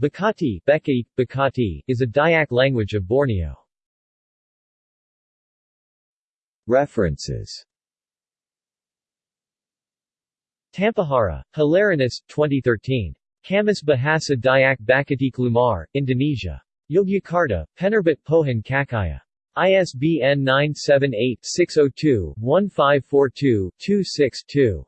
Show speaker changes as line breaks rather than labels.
Bakati, Bekati, Bakati is a Dayak language of Borneo.
References
Tampahara, Hilarinus, 2013. Kamus Bahasa Dayak Bakatik Lumar, Indonesia. Yogyakarta, Penerbit Pohon Cahaya. ISBN 978-602-1542-262.